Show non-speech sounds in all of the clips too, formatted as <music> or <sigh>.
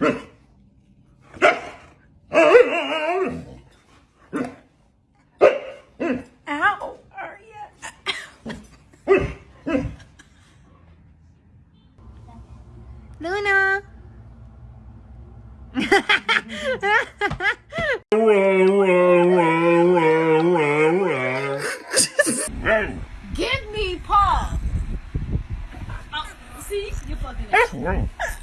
Ow, Arya. Luna. Give me paw. Oh, see, you fucking. <laughs>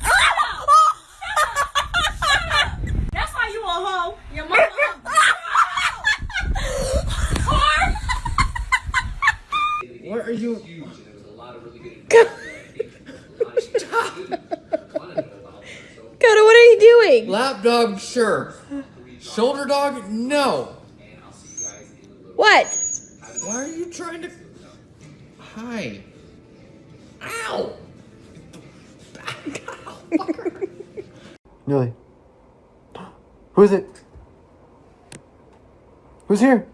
What are you? Coda, what are you doing? Lap dog, sure. Shoulder dog, no. What? Why are you trying to? Hi. Ow! Millie. Who is it? Who's here?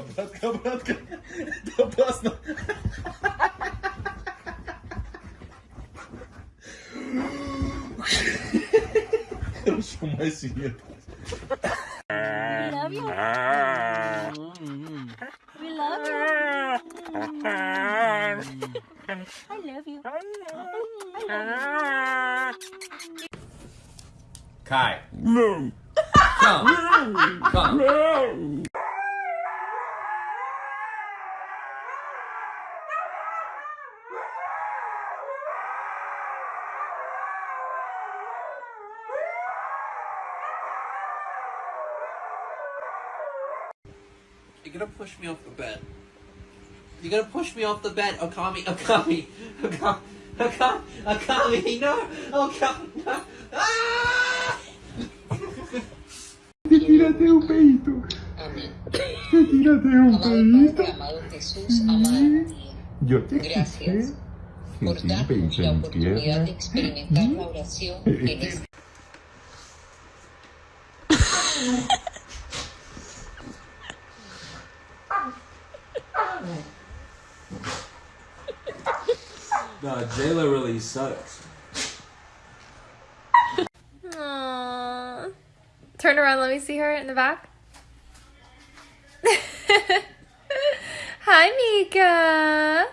Campeonato, campeonato, campeonato. Da próxima. Eu não sou mais vinheta. We love you. We love you. I love you. Kai. No. Come. Come. You're gonna push me off the bed. You're gonna push me off the bed, Okami, Okami, Okami, Okami, Okami, no, Okami, no. <laughs> Ah! Tírate un peito. Amén. Tírate un Amado peito. Amado Jesús, amada María, Yo te gracias quise. por Sentí un darnos peito la oportunidad de experimentar la oración <laughs> en este No, <laughs> Jayla really sucks. Aww. Turn around, let me see her in the back. <laughs> Hi, Mika.